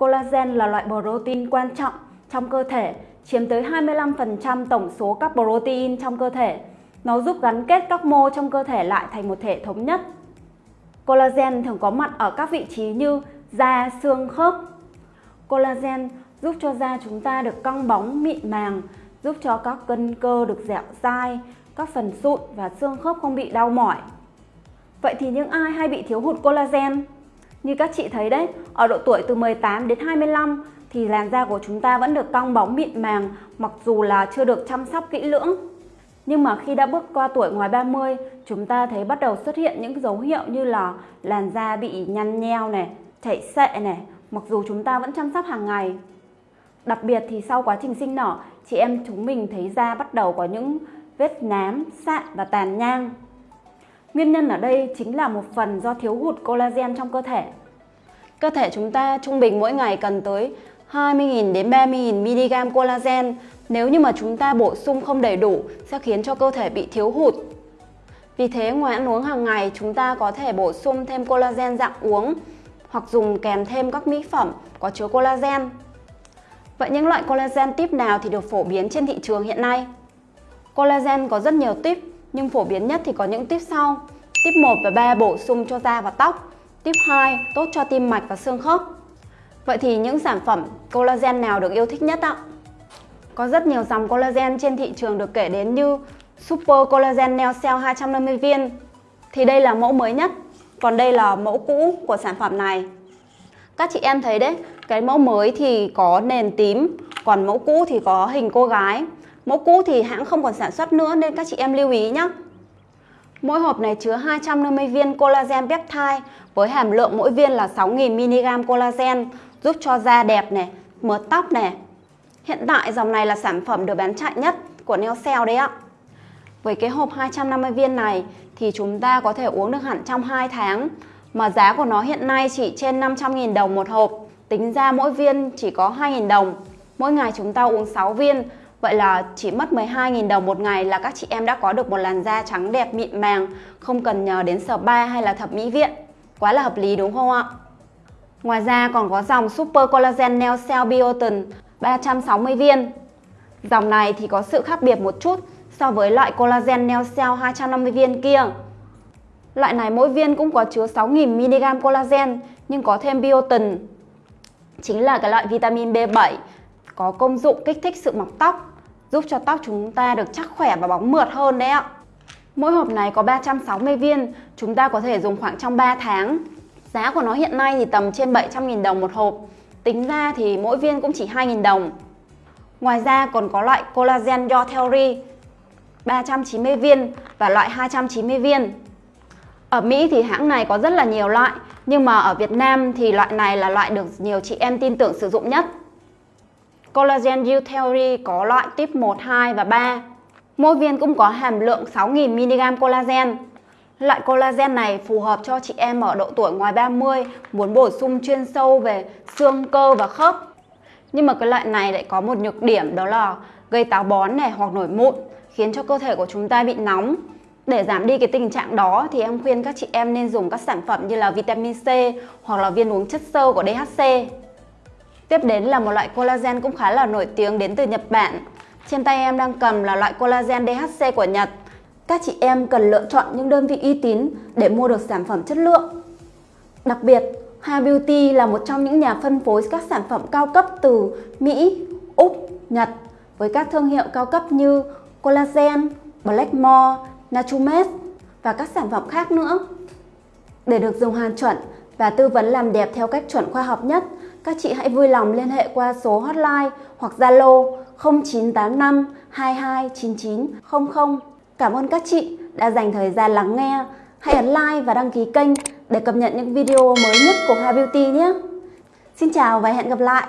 Collagen là loại protein quan trọng trong cơ thể, chiếm tới 25% tổng số các protein trong cơ thể. Nó giúp gắn kết các mô trong cơ thể lại thành một thể thống nhất. Collagen thường có mặt ở các vị trí như da, xương, khớp. Collagen giúp cho da chúng ta được căng bóng, mịn màng, giúp cho các cân cơ được dẻo dai, các phần sụn và xương khớp không bị đau mỏi. Vậy thì những ai hay bị thiếu hụt collagen? Như các chị thấy đấy, ở độ tuổi từ 18 đến 25 thì làn da của chúng ta vẫn được cong bóng mịn màng mặc dù là chưa được chăm sóc kỹ lưỡng. Nhưng mà khi đã bước qua tuổi ngoài 30, chúng ta thấy bắt đầu xuất hiện những dấu hiệu như là làn da bị nhăn nheo này, chảy xệ này, mặc dù chúng ta vẫn chăm sóc hàng ngày. Đặc biệt thì sau quá trình sinh nở, chị em chúng mình thấy da bắt đầu có những vết nám, sạn và tàn nhang. Nguyên nhân ở đây chính là một phần do thiếu hụt collagen trong cơ thể. Cơ thể chúng ta trung bình mỗi ngày cần tới 20.000 đến 30.000 mg collagen. Nếu như mà chúng ta bổ sung không đầy đủ, sẽ khiến cho cơ thể bị thiếu hụt. Vì thế, ngoài ăn uống hàng ngày, chúng ta có thể bổ sung thêm collagen dạng uống hoặc dùng kèm thêm các mỹ phẩm có chứa collagen. Vậy những loại collagen tip nào thì được phổ biến trên thị trường hiện nay? Collagen có rất nhiều tip, nhưng phổ biến nhất thì có những tip sau. Tip 1 và 3 bổ sung cho da và tóc. Tip 2 tốt cho tim mạch và xương khớp. Vậy thì những sản phẩm collagen nào được yêu thích nhất ạ? Có rất nhiều dòng collagen trên thị trường được kể đến như Super Collagen Neo Cell 250 viên thì đây là mẫu mới nhất, còn đây là mẫu cũ của sản phẩm này. Các chị em thấy đấy, cái mẫu mới thì có nền tím, còn mẫu cũ thì có hình cô gái. Mẫu cũ thì hãng không còn sản xuất nữa nên các chị em lưu ý nhé. Mỗi hộp này chứa 250 viên collagen peptide với hàm lượng mỗi viên là 6.000mg collagen giúp cho da đẹp này, mượt tóc này. Hiện tại dòng này là sản phẩm được bán chạy nhất của Neocell đấy ạ. Với cái hộp 250 viên này thì chúng ta có thể uống được hẳn trong 2 tháng mà giá của nó hiện nay chỉ trên 500.000 đồng một hộp. Tính ra mỗi viên chỉ có 2.000 đồng. Mỗi ngày chúng ta uống 6 viên Vậy là chỉ mất 12.000 đồng một ngày là các chị em đã có được một làn da trắng đẹp mịn màng, không cần nhờ đến spa hay là thẩm mỹ viện. Quá là hợp lý, đúng không ạ? Ngoài ra còn có dòng Super Collagen Nail Cell Biotin 360 viên. Dòng này thì có sự khác biệt một chút so với loại Collagen Nail Cell 250 viên kia. Loại này mỗi viên cũng có chứa 6.000mg collagen, nhưng có thêm biotin. Chính là cái loại vitamin B7 có công dụng kích thích sự mọc tóc, giúp cho tóc chúng ta được chắc khỏe và bóng mượt hơn đấy ạ. Mỗi hộp này có 360 viên, chúng ta có thể dùng khoảng trong 3 tháng. Giá của nó hiện nay thì tầm trên 700.000 đồng một hộp. Tính ra thì mỗi viên cũng chỉ 2.000 đồng. Ngoài ra còn có loại Collagen Your Theory 390 viên và loại 290 viên. Ở Mỹ thì hãng này có rất là nhiều loại, nhưng mà ở Việt Nam thì loại này là loại được nhiều chị em tin tưởng sử dụng nhất. Collagen U Theory có loại tip 1, 2 và 3. Mỗi viên cũng có hàm lượng 6.000mg collagen. Loại collagen này phù hợp cho chị em ở độ tuổi ngoài 30 muốn bổ sung chuyên sâu về xương, cơ và khớp. Nhưng mà cái loại này lại có một nhược điểm đó là gây táo bón này hoặc nổi mụn, khiến cho cơ thể của chúng ta bị nóng. Để giảm đi cái tình trạng đó thì em khuyên các chị em nên dùng các sản phẩm như là vitamin C hoặc là viên uống chất xơ của DHC. Tiếp đến là một loại collagen cũng khá là nổi tiếng đến từ Nhật Bản. Trên tay em đang cầm là loại collagen DHC của Nhật. Các chị em cần lựa chọn những đơn vị uy tín để mua được sản phẩm chất lượng. Đặc biệt, Ha Beauty là một trong những nhà phân phối các sản phẩm cao cấp từ Mỹ, Úc, Nhật với các thương hiệu cao cấp như Collagen, Blackmore, Natumed và các sản phẩm khác nữa. Để được dùng hàng chuẩn và tư vấn làm đẹp theo cách chuẩn khoa học nhất, các chị hãy vui lòng liên hệ qua số hotline hoặc Zalo 0985 229900. Cảm ơn các chị đã dành thời gian lắng nghe. Hãy ấn like và đăng ký kênh để cập nhật những video mới nhất của Hoa Beauty nhé. Xin chào và hẹn gặp lại!